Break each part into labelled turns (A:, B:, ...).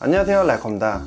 A: 안녕하세요 랄컴다.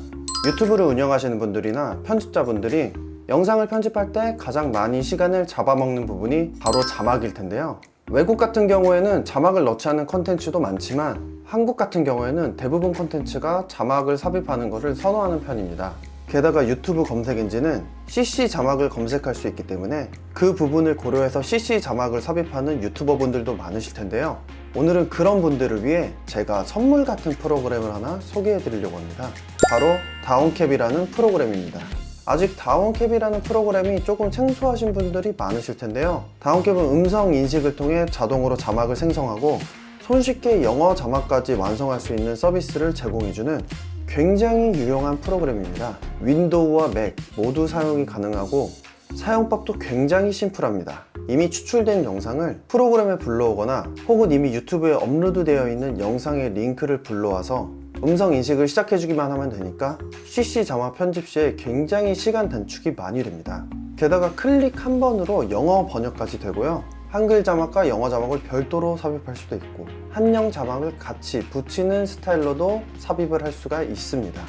A: 유튜브를 운영하시는 분들이나 편집자분들이 영상을 편집할 때 가장 많이 시간을 잡아먹는 부분이 바로 자막일 텐데요. 외국 같은 경우에는 자막을 넣지 않은 컨텐츠도 많지만 한국 같은 경우에는 대부분 컨텐츠가 자막을 삽입하는 것을 선호하는 편입니다. 게다가 유튜브 검색 엔진은 CC 자막을 검색할 수 있기 때문에 그 부분을 고려해서 CC 자막을 삽입하는 유튜버 분들도 많으실 텐데요 오늘은 그런 분들을 위해 제가 선물 같은 프로그램을 하나 소개해 드리려고 합니다. 바로 다운캡이라는 프로그램입니다. 아직 다운캡이라는 프로그램이 조금 생소하신 분들이 많으실 텐데요. 다운캡은 음성 인식을 통해 자동으로 자막을 생성하고 손쉽게 영어 자막까지 완성할 수 있는 서비스를 제공해주는 굉장히 유용한 프로그램입니다. 윈도우와 맥 모두 사용이 가능하고 사용법도 굉장히 심플합니다. 이미 추출된 영상을 프로그램에 불러오거나 혹은 이미 유튜브에 업로드 되어 있는 영상의 링크를 불러와서 음성 인식을 시작해 주기만 하면 되니까 CC 자막 편집 시에 굉장히 시간 단축이 많이 됩니다. 게다가 클릭 한 번으로 영어 번역까지 되고요. 한글 자막과 영어 자막을 별도로 삽입할 수도 있고 한영 자막을 같이 붙이는 스타일로도 삽입을 할 수가 있습니다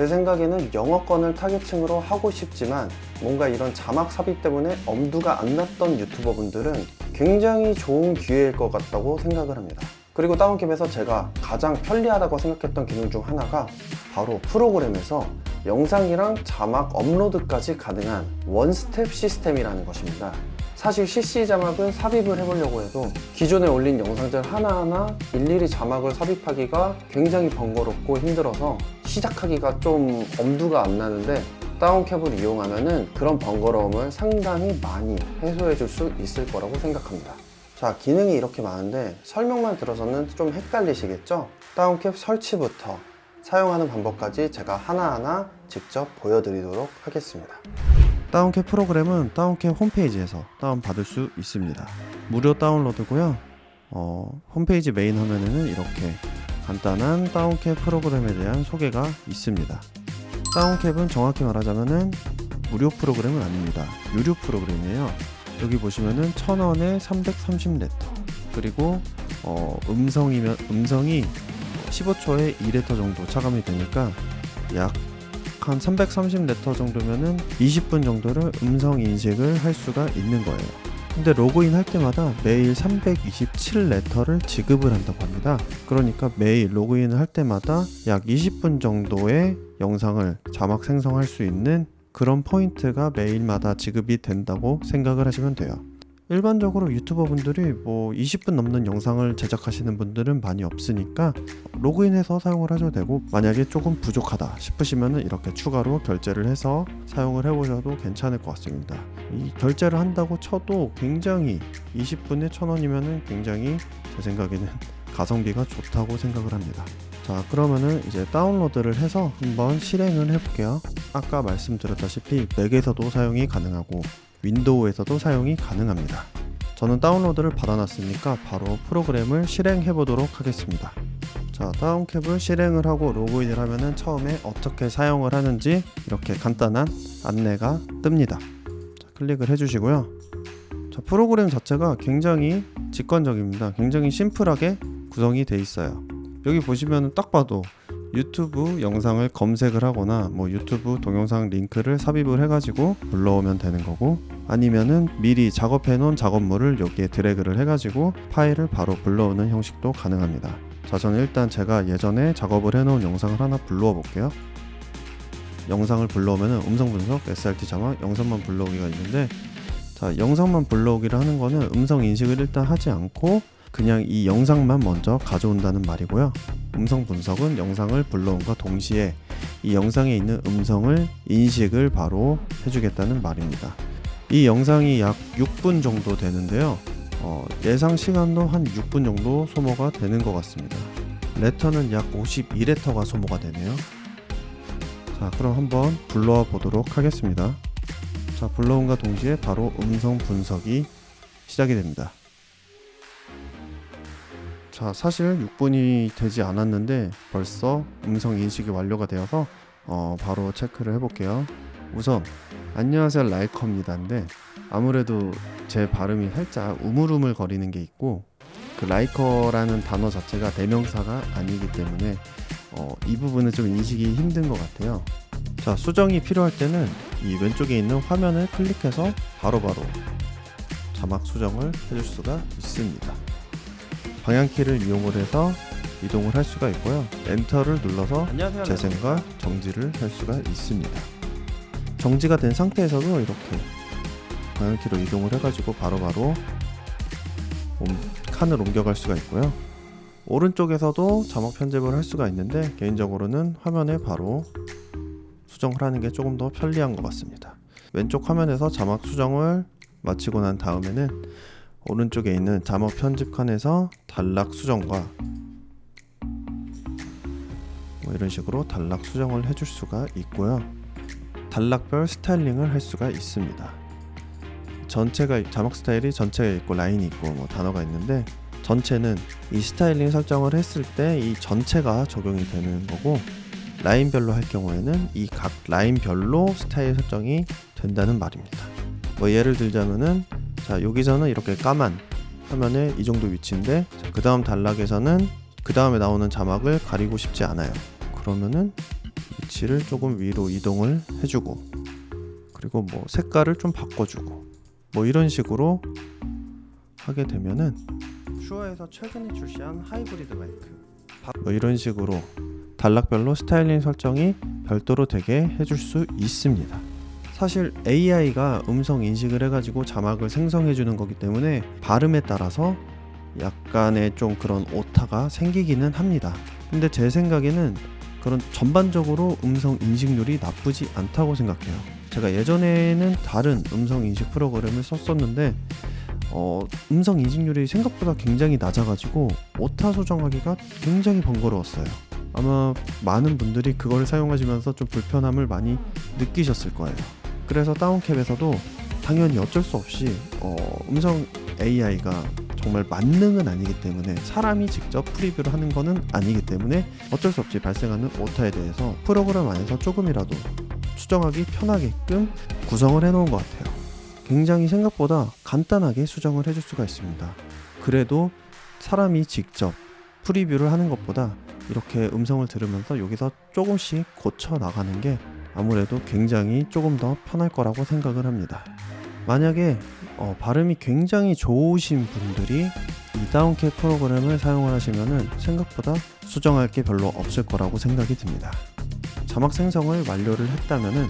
A: 제 생각에는 영어권을 타겟층으로 하고 싶지만 뭔가 이런 자막 삽입 때문에 엄두가 안 났던 유튜버 분들은 굉장히 좋은 기회일 것 같다고 생각을 합니다. 그리고 다운캡에서 제가 가장 편리하다고 생각했던 기능 중 하나가 바로 프로그램에서 영상이랑 자막 업로드까지 가능한 원스텝 시스템이라는 것입니다. 사실 CC 자막은 삽입을 해보려고 해도 기존에 올린 영상들 하나하나 일일이 자막을 삽입하기가 굉장히 번거롭고 힘들어서 시작하기가 좀 엄두가 안 나는데 다운캡을 이용하면 그런 번거로움을 상당히 많이 해소해 줄 수 있을 거라고 생각합니다. 자 기능이 이렇게 많은데 설명만 들어서는 좀 헷갈리시겠죠? 다운캡 설치부터 사용하는 방법까지 제가 하나하나 직접 보여드리도록 하겠습니다. 다운캡 프로그램은 다운캡 홈페이지에서 다운받을 수 있습니다. 무료 다운로드고요. 어, 홈페이지 메인 화면에는 이렇게 간단한 다운캡 프로그램에 대한 소개가 있습니다. 다운캡은 정확히 말하자면 무료 프로그램은 아닙니다. 유료 프로그램이에요. 여기 보시면은 1000원에 330레터 그리고 어, 음성이면 음성이 15초에 2레터 정도 차감이 되니까 약 한 330레터 정도면은 20분 정도를 음성 인식을 할 수가 있는 거예요. 근데 로그인 할 때마다 매일 327레터를 지급을 한다고 합니다. 그러니까 매일 로그인을 할 때마다 약 20분 정도의 영상을 자막 생성할 수 있는 그런 포인트가 매일마다 지급이 된다고 생각을 하시면 돼요. 일반적으로 유튜버 분들이 뭐 20분 넘는 영상을 제작하시는 분들은 많이 없으니까 로그인해서 사용을 하셔도 되고 만약에 조금 부족하다 싶으시면 이렇게 추가로 결제를 해서 사용을 해보셔도 괜찮을 것 같습니다. 이 결제를 한다고 쳐도 굉장히 20분에 1000원이면 굉장히 제 생각에는 가성비가 좋다고 생각을 합니다. 자 그러면은 이제 다운로드를 해서 한번 실행을 해볼게요. 아까 말씀드렸다시피 맥에서도 사용이 가능하고 윈도우에서도 사용이 가능합니다. 저는 다운로드를 받아놨으니까 바로 프로그램을 실행해 보도록 하겠습니다. 자, 다운캡을 실행을 하고 로그인을 하면은 처음에 어떻게 사용을 하는지 이렇게 간단한 안내가 뜹니다. 자, 클릭을 해주시고요. 자, 프로그램 자체가 굉장히 직관적입니다. 굉장히 심플하게 구성이 되어 있어요. 여기 보시면 딱 봐도 유튜브 영상을 검색을 하거나 뭐 유튜브 동영상 링크를 삽입을 해가지고 불러오면 되는 거고 아니면은 미리 작업해 놓은 작업물을 여기에 드래그를 해가지고 파일을 바로 불러오는 형식도 가능합니다. 자 저는 일단 제가 예전에 작업을 해 놓은 영상을 하나 불러와 볼게요. 영상을 불러오면 음성 분석, SRT 자막, 영상만 불러오기가 있는데 자 영상만 불러오기를 하는 거는 음성 인식을 일단 하지 않고 그냥 이 영상만 먼저 가져온다는 말이고요. 음성 분석은 영상을 불러온과 동시에 이 영상에 있는 음성을 인식을 바로 해주겠다는 말입니다. 이 영상이 약 6분 정도 되는데요. 어, 예상 시간도 한 6분 정도 소모가 되는 것 같습니다. 레터는 약 52레터가 소모가 되네요. 자 그럼 한번 불러와 보도록 하겠습니다. 자 불러온과 동시에 바로 음성 분석이 시작이 됩니다 자 사실 6분이 되지 않았는데 벌써 음성 인식이 완료가 되어서 어, 바로 체크를 해볼게요 우선 안녕하세요 라이커입니다인데 아무래도 제 발음이 살짝 우물우물 거리는 게 있고 그 라이커라는 단어 자체가 대명사가 아니기 때문에 어, 이 부분은 좀 인식이 힘든 것 같아요. 자, 수정이 필요할 때는 이 왼쪽에 있는 화면을 클릭해서 바로바로 자막 수정을 해줄 수가 있습니다. 방향키를 이용을 해서 이동을 할 수가 있고요. 엔터를 눌러서 재생과 정지를 할 수가 있습니다. 정지가 된 상태에서도 이렇게 방향키로 이동을 해가지고 바로바로 옴- 칸을 옮겨갈 수가 있고요. 오른쪽에서도 자막 편집을 할 수가 있는데 개인적으로는 화면에 바로 수정을 하는 게 조금 더 편리한 것 같습니다. 왼쪽 화면에서 자막 수정을 마치고 난 다음에는 오른쪽에 있는 자막 편집 칸에서 단락 수정과 뭐 이런 식으로 단락 수정을 해줄 수가 있고요. 단락별 스타일링을 할 수가 있습니다. 전체가 자막 스타일이 전체가 있고 라인이 있고 뭐 단어가 있는데 전체는 이 스타일링 설정을 했을 때 이 전체가 적용이 되는 거고 라인별로 할 경우에는 이 각 라인별로 스타일 설정이 된다는 말입니다. 뭐 예를 들자면은 자 여기서는 이렇게 까만 화면에 이 정도 위치인데 그 다음 단락에서는 그 다음에 나오는 자막을 가리고 싶지 않아요. 그러면은 위치를 조금 위로 이동을 해주고 그리고 뭐 색깔을 좀 바꿔주고 뭐 이런 식으로 하게 되면은 슈어에서 최근에 출시한 하이브리드 마이크 뭐 이런 식으로 단락별로 스타일링 설정이 별도로 되게 해줄 수 있습니다. 사실 AI가 음성 인식을 해가지고 자막을 생성해 주는 거기 때문에 발음에 따라서 약간의 좀 그런 오타가 생기기는 합니다. 근데 제 생각에는 그런 전반적으로 음성 인식률이 나쁘지 않다고 생각해요. 제가 예전에는 다른 음성 인식 프로그램을 썼었는데 어, 음성 인식률이 생각보다 굉장히 낮아가지고 오타 수정하기가 굉장히 번거로웠어요. 아마 많은 분들이 그걸 사용하시면서 좀 불편함을 많이 느끼셨을 거예요. 그래서 다운캡에서도 당연히 어쩔 수 없이 어, 음성 AI가 정말 만능은 아니기 때문에 사람이 직접 프리뷰를 하는 거는 아니기 때문에 어쩔 수 없이 발생하는 오타에 대해서 프로그램 안에서 조금이라도 수정하기 편하게끔 구성을 해놓은 것 같아요. 굉장히 생각보다 간단하게 수정을 해줄 수가 있습니다. 그래도 사람이 직접 프리뷰를 하는 것보다 이렇게 음성을 들으면서 여기서 조금씩 고쳐 나가는 게 아무래도 굉장히 조금 더 편할 거라고 생각을 합니다. 만약에 어, 발음이 굉장히 좋으신 분들이 이 다운캣 프로그램을 사용을 하시면은 생각보다 수정할 게 별로 없을 거라고 생각이 듭니다. 자막 생성을 완료를 했다면은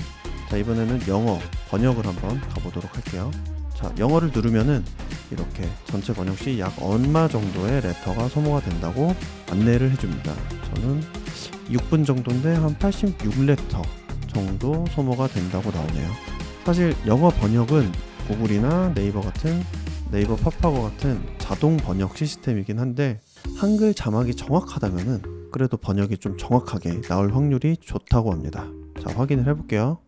A: 자 이번에는 영어 번역을 한번 가보도록 할게요. 자 영어를 누르면은 이렇게 전체 번역 시 약 얼마 정도의 레터가 소모가 된다고 안내를 해줍니다. 저는 6분 정도인데 한 86레터 정도 소모가 된다고 나오네요. 사실 영어 번역은 구글이나 네이버 같은 네이버 팝하고 같은 자동 번역 시스템이긴 한데 한글 자막이 정확하다면은 그래도 번역이 좀 정확하게 나올 확률이 좋다고 합니다. 자 확인을 해볼게요.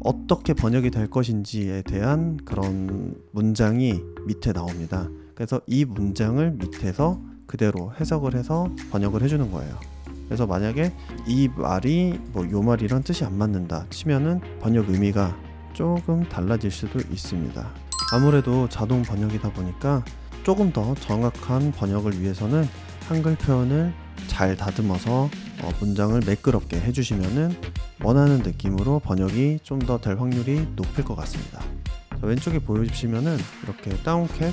A: 어떻게 번역이 될 것인지에 대한 그런 문장이 밑에 나옵니다. 그래서 이 문장을 밑에서 그대로 해석을 해서 번역을 해주는 거예요. 그래서 만약에 이 말이 뭐 요 말이랑 뜻이 안 맞는다 치면은 번역 의미가 조금 달라질 수도 있습니다. 아무래도 자동 번역이다 보니까 조금 더 정확한 번역을 위해서는 한글 표현을 잘 다듬어서 어, 문장을 매끄럽게 해주시면은 원하는 느낌으로 번역이 좀 더 될 확률이 높을 것 같습니다. 자, 왼쪽에 보여주시면은 이렇게 다운캡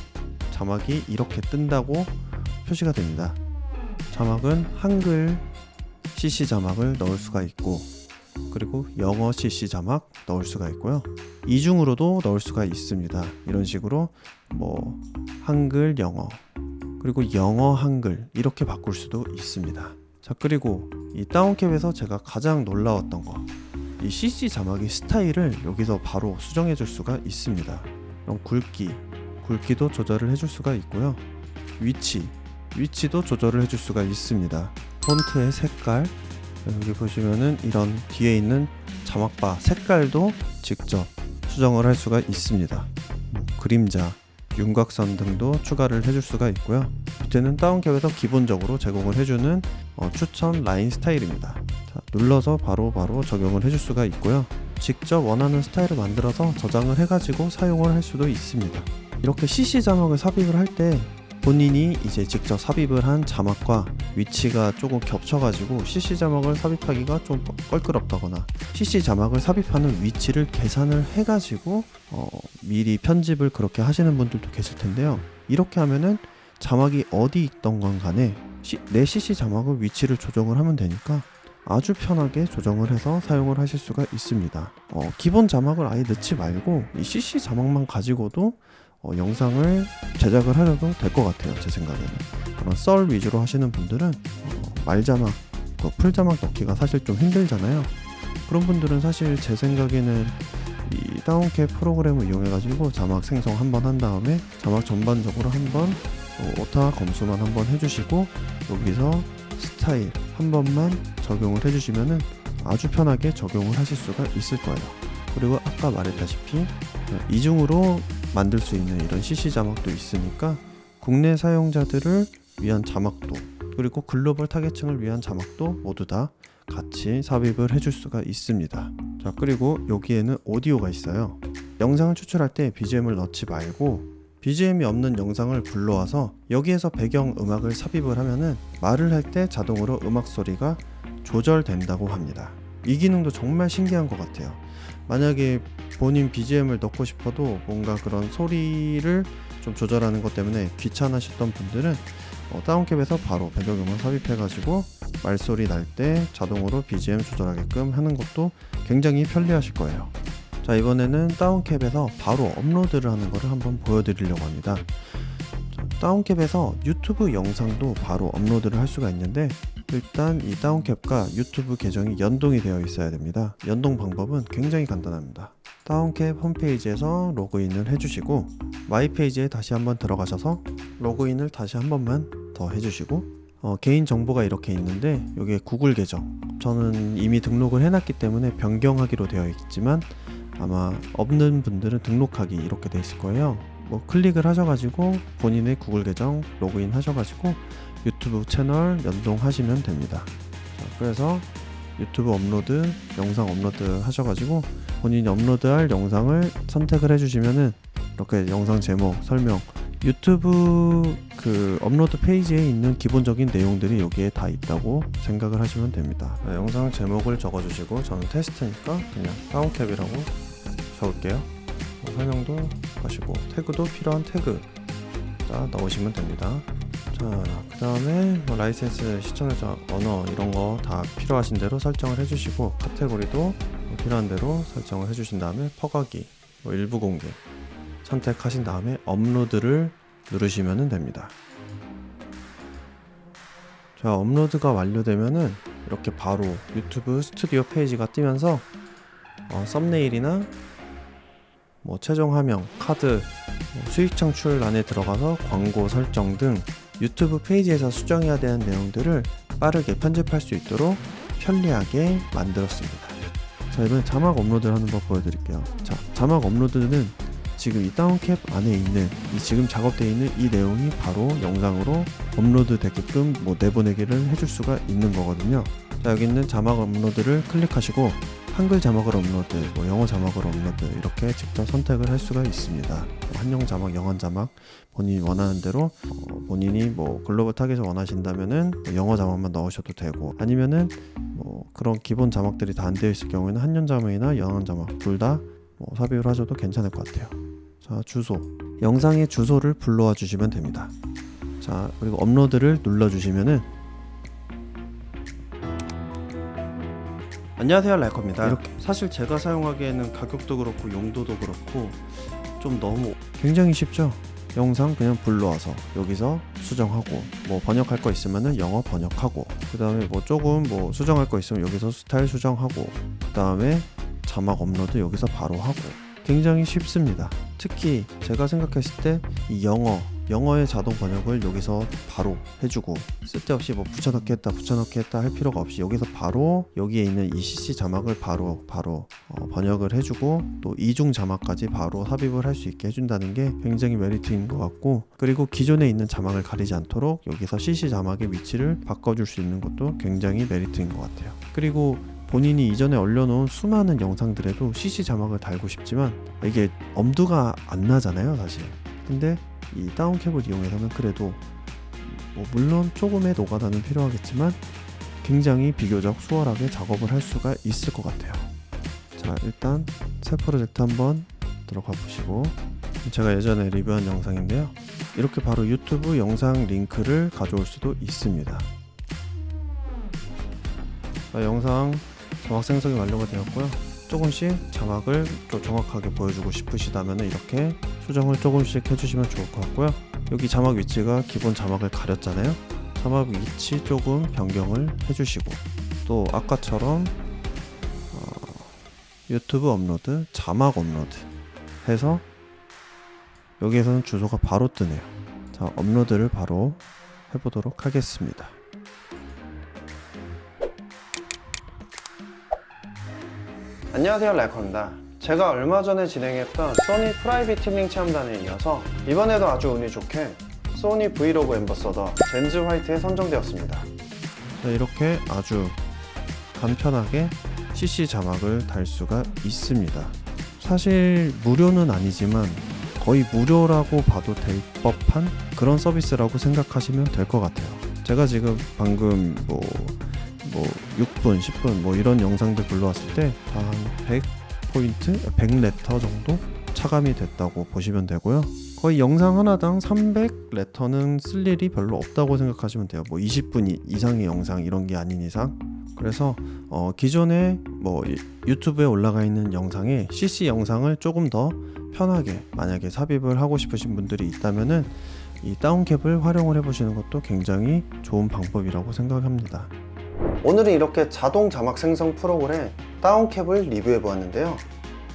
A: 자막이 이렇게 뜬다고 표시가 됩니다. 자막은 한글 CC 자막을 넣을 수가 있고 그리고 영어 CC 자막 넣을 수가 있고요. 이중으로도 넣을 수가 있습니다. 이런 식으로 뭐 한글 영어 그리고 영어 한글 이렇게 바꿀 수도 있습니다. 자 그리고 이 다운캡에서 제가 가장 놀라웠던 거 이 CC 자막의 스타일을 여기서 바로 수정해 줄 수가 있습니다. 그럼 굵기 굵기도 조절을 해줄 수가 있고요. 위치 위치도 조절을 해줄 수가 있습니다. 폰트의 색깔 여기 보시면은 이런 뒤에 있는 자막바 색깔도 직접 수정을 할 수가 있습니다. 뭐 그림자, 윤곽선 등도 추가를 해줄 수가 있고요. 밑에는 다운캡에서 기본적으로 제공을 해주는 어, 추천 라인 스타일입니다. 자, 눌러서 바로바로 바로 적용을 해줄 수가 있고요. 직접 원하는 스타일을 만들어서 저장을 해가지고 사용을 할 수도 있습니다. 이렇게 CC 자막을 삽입을 할 때 본인이 이제 직접 삽입을 한 자막과 위치가 조금 겹쳐가지고 CC 자막을 삽입하기가 좀 껄끄럽다거나 CC 자막을 삽입하는 위치를 계산을 해가지고 어, 미리 편집을 그렇게 하시는 분들도 계실 텐데요. 이렇게 하면은 자막이 어디 있던 건 간에 시- 내 CC 자막을 위치를 조정을 하면 되니까 아주 편하게 조정을 해서 사용을 하실 수가 있습니다. 어, 기본 자막을 아예 넣지 말고 이 CC 자막만 가지고도 어, 영상을 제작을 하려도 될 것 같아요. 제 생각에는 그런 썰 위주로 하시는 분들은 어, 말 자막, 그풀 자막 넣기가 사실 좀 힘들잖아요. 그런 분들은 사실 제 생각에는 이 다운캡 프로그램을 이용해 가지고 자막 생성 한번 한 다음에 자막 전반적으로 한번 어, 오타 검수만 한번 해주시고 여기서 스타일 한 번만 적용을 해주시면은 아주 편하게 적용을 하실 수가 있을 거예요. 그리고 아까 말했다시피 어, 이중으로 만들 수 있는 이런 CC 자막도 있으니까 국내 사용자들을 위한 자막도 그리고 글로벌 타겟층을 위한 자막도 모두 다 같이 삽입을 해줄 수가 있습니다. 자 그리고 여기에는 오디오가 있어요. 영상을 추출할 때 BGM을 넣지 말고 BGM이 없는 영상을 불러와서 여기에서 배경 음악을 삽입을 하면은 말을 할 때 자동으로 음악 소리가 조절된다고 합니다. 이 기능도 정말 신기한 것 같아요. 만약에 본인 BGM을 넣고 싶어도 뭔가 그런 소리를 좀 조절하는 것 때문에 귀찮으셨던 분들은 어, 다운캡에서 바로 배경음악 삽입해 가지고 말소리 날 때 자동으로 BGM 조절하게끔 하는 것도 굉장히 편리하실 거예요. 자 이번에는 다운캡에서 바로 업로드를 하는 것을 한번 보여드리려고 합니다. 자, 다운캡에서 유튜브 영상도 바로 업로드를 할 수가 있는데 일단 이 다운캡과 유튜브 계정이 연동이 되어 있어야 됩니다. 연동 방법은 굉장히 간단합니다. 다운캡 홈페이지에서 로그인을 해주시고 my page에 다시 한번 들어가셔서 로그인을 다시 한 번만 더 해주시고 어, 개인 정보가 이렇게 있는데 여기에 구글 계정 저는 이미 등록을 해놨기 때문에 변경하기로 되어 있지만 아마 없는 분들은 등록하기 이렇게 돼 있을 거예요. 뭐 클릭을 하셔가지고 본인의 구글 계정 로그인 하셔가지고 유튜브 채널 연동하시면 됩니다. 자, 그래서 유튜브 업로드, 영상 업로드 하셔가지고 본인이 업로드할 영상을 선택을 해주시면은 이렇게 영상 제목, 설명, 유튜브 그 업로드 페이지에 있는 기본적인 내용들이 여기에 다 있다고 생각을 하시면 됩니다. 네, 영상 제목을 적어주시고 저는 테스트니까 그냥 다운캡이라고 적을게요. 뭐 설명도 하시고 태그도 필요한 태그 자 넣으시면 됩니다. 자, 그 다음에 뭐 라이센스 시청자 언어 이런 거 다 필요하신 대로 설정을 해주시고 카테고리도 필요한 대로 설정을 해주신 다음에 퍼가기 뭐 일부 공개 선택하신 다음에 업로드를 누르시면 됩니다. 자, 업로드가 완료되면은 이렇게 바로 유튜브 스튜디오 페이지가 뜨면서 어, 썸네일이나 뭐 최종 화면, 카드, 뭐 수익 창출 안에 들어가서 광고 설정 등 유튜브 페이지에서 수정해야 되는 내용들을 빠르게 편집할 수 있도록 편리하게 만들었습니다. 자, 이번에 자막 업로드를 하는 법 보여드릴게요. 자, 자막 업로드는 지금 이 다운캡 안에 있는 이 지금 작업되어 있는 이 내용이 바로 영상으로 업로드 되게끔 뭐 내보내기를 해줄 수가 있는 거거든요. 자, 여기 있는 자막 업로드를 클릭하시고 한글 자막을 업로드, 뭐 영어 자막을 업로드 이렇게 직접 선택을 할 수가 있습니다. 뭐 한영 자막, 영어 자막 본인이 원하는 대로 어, 본인이 뭐 글로벌 타겟을 원하신다면은 뭐 영어 자막만 넣으셔도 되고 아니면은 뭐 그런 기본 자막들이 다 안 되어 있을 경우에는 한영 자막이나 영어 자막 둘 다 뭐 삽입을 하셔도 괜찮을 것 같아요. 자 주소 영상의 주소를 불러와 주시면 됩니다. 자 그리고 업로드를 눌러 주시면은 안녕하세요 라이커입니다. 이렇게 사실 제가 사용하기에는 가격도 그렇고 용도도 그렇고 좀 너무 굉장히 쉽죠. 영상 그냥 불러와서 여기서 수정하고 뭐 번역할 거 있으면은 영어 번역하고 그 다음에 뭐 조금 뭐 수정할 거 있으면 여기서 스타일 수정하고 그 다음에 자막 업로드 여기서 바로 하고 굉장히 쉽습니다. 특히 제가 생각했을 때 이 영어 영어의 자동 번역을 여기서 바로 해주고 쓸데없이 뭐 붙여넣기 했다 붙여넣기 했다 할 필요가 없이 여기서 바로 여기에 있는 이 CC 자막을 바로 바로 어, 번역을 해주고 또 이중 자막까지 바로 삽입을 할 수 있게 해준다는 게 굉장히 메리트인 것 같고 그리고 기존에 있는 자막을 가리지 않도록 여기서 CC 자막의 위치를 바꿔줄 수 있는 것도 굉장히 메리트인 것 같아요. 그리고 본인이 이전에 올려놓은 수많은 영상들에도 CC 자막을 달고 싶지만 이게 엄두가 안 나잖아요 사실.
B: 근데 이 다운캡을 이용해서는 그래도 뭐 물론 조금의 노가다는 필요하겠지만 굉장히 비교적 수월하게 작업을 할 수가 있을 것 같아요. 자 일단 새 프로젝트 한번 들어가 보시고 제가 예전에 리뷰한 영상인데요. 이렇게 바로 유튜브 영상 링크를 가져올 수도 있습니다. 자, 영상 자막 생성이 완료가 되었고요. 조금씩 자막을 좀 정확하게 보여주고 싶으시다면 이렇게 수정을 조금씩 해주시면 좋을 것 같고요. 여기 자막 위치가 기본 자막을 가렸잖아요. 자막 위치 조금 변경을 해주시고 또 아까처럼 어, 유튜브 업로드, 자막 업로드 해서 여기에서는 주소가 바로 뜨네요. 자, 업로드를 바로 해보도록 하겠습니다.
A: 안녕하세요 랄커입니다 제가 얼마 전에 진행했던 소니 private 튜닝 체험단에 이어서 이번에도 아주 운이 좋게 소니 브이로그 ambassador 젠즈 화이트에 선정되었습니다
B: 자, 이렇게 아주 간편하게 CC 자막을 달 수가 있습니다. 사실 무료는 아니지만 거의 무료라고 봐도 될 법한 그런 서비스라고 생각하시면 될 것 같아요. 제가 지금 방금 뭐, 뭐 6분, 10분 뭐 이런 영상들 불러왔을 때한 100 포인트, 100레터 정도 차감이 됐다고 보시면 되고요. 거의 영상 하나당 300레터는 쓸 일이 별로 없다고 생각하시면 돼요. 뭐 20분 이- 이상의 영상 이런 게 아닌 이상. 그래서 어, 기존에 뭐 이- 유튜브에 올라가 있는 영상에 CC 영상을 조금 더 편하게 만약에 삽입을 하고 싶으신 분들이 있다면은 이 다운캡을 활용을 해 보시는 것도 굉장히 좋은 방법이라고 생각합니다.
A: 오늘은 이렇게 자동 자막 생성 프로그램 다운캡을 리뷰해 보았는데요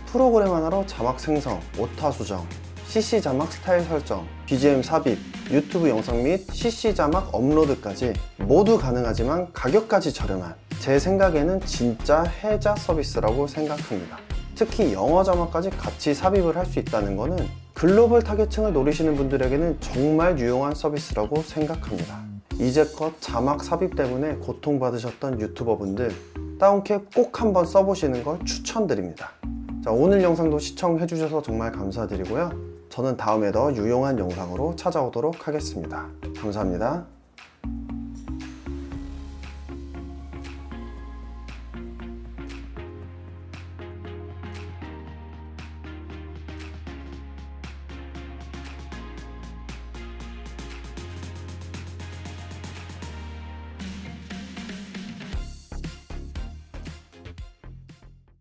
A: 프로그램 하나로 자막 생성, 오타 수정, CC 자막 스타일 설정, BGM 삽입, 유튜브 영상 및 CC 자막 업로드까지 모두 가능하지만 가격까지 저렴한 제 생각에는 진짜 해자 서비스라고 생각합니다. 특히 영어 자막까지 같이 삽입을 할 수 있다는 것은 글로벌 타겟층을 노리시는 분들에게는 정말 유용한 서비스라고 생각합니다. 이제껏 자막 삽입 때문에 고통받으셨던 유튜버분들 다운캡 꼭 한번 써보시는 걸 추천드립니다. 자, 오늘 영상도 시청해주셔서 정말 감사드리고요. 저는 다음에 더 유용한 영상으로 찾아오도록 하겠습니다. 감사합니다.